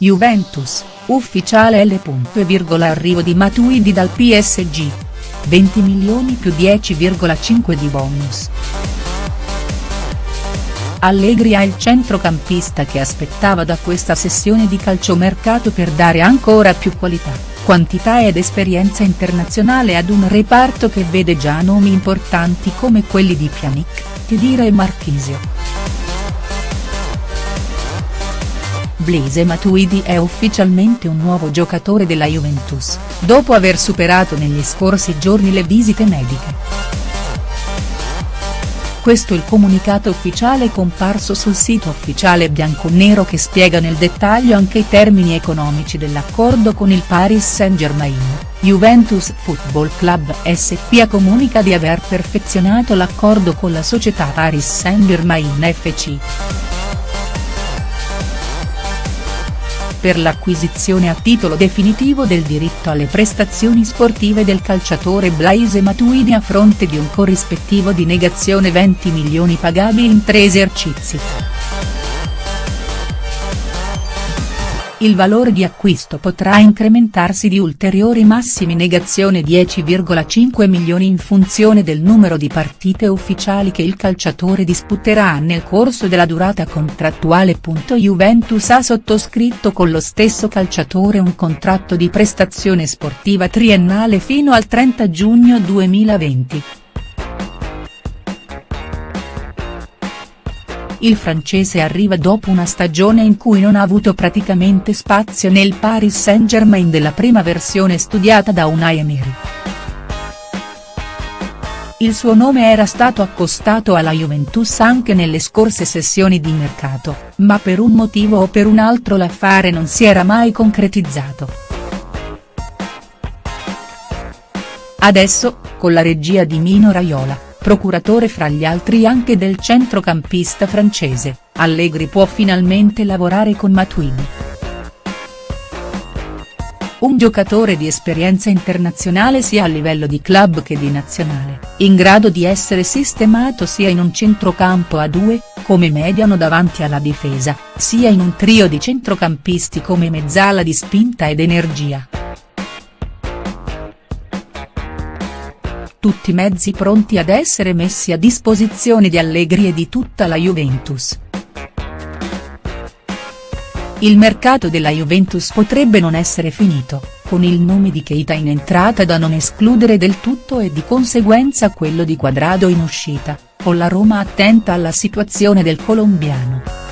Juventus, ufficiale L. Arrivo di Matuidi dal PSG. 20 milioni più 10,5 di bonus. Allegri ha il centrocampista che aspettava da questa sessione di calciomercato per dare ancora più qualità, quantità ed esperienza internazionale ad un reparto che vede già nomi importanti come quelli di Pjanic, Khedira e Marchisio. Blaise Matuidi è ufficialmente un nuovo giocatore della Juventus, dopo aver superato negli scorsi giorni le visite mediche. Questo il comunicato ufficiale comparso sul sito ufficiale bianconero che spiega nel dettaglio anche i termini economici dell'accordo con il Paris Saint-Germain, Juventus Football Club SPA comunica di aver perfezionato l'accordo con la società Paris Saint-Germain FC. Per l'acquisizione a titolo definitivo del diritto alle prestazioni sportive del calciatore Blaise Matuidi a fronte di un corrispettivo di negazione 20 milioni pagabili in tre esercizi. Il valore di acquisto potrà incrementarsi di ulteriori massimi negazione 10,5 milioni in funzione del numero di partite ufficiali che il calciatore disputerà nel corso della durata contrattuale. Juventus ha sottoscritto con lo stesso calciatore un contratto di prestazione sportiva triennale fino al 30 giugno 2020. Il francese arriva dopo una stagione in cui non ha avuto praticamente spazio nel Paris Saint-Germain della prima versione studiata da Unai Emery. Il suo nome era stato accostato alla Juventus anche nelle scorse sessioni di mercato, ma per un motivo o per un altro l'affare non si era mai concretizzato. Adesso, con la regia di Mino Raiola procuratore fra gli altri anche del centrocampista francese, Allegri può finalmente lavorare con Matuidi. Un giocatore di esperienza internazionale sia a livello di club che di nazionale, in grado di essere sistemato sia in un centrocampo a due, come mediano davanti alla difesa, sia in un trio di centrocampisti come mezzala di spinta ed energia. Tutti mezzi pronti ad essere messi a disposizione di Allegri e di tutta la Juventus. Il mercato della Juventus potrebbe non essere finito, con il nome di Keita in entrata da non escludere del tutto e di conseguenza quello di Quadrado in uscita, con la Roma attenta alla situazione del colombiano.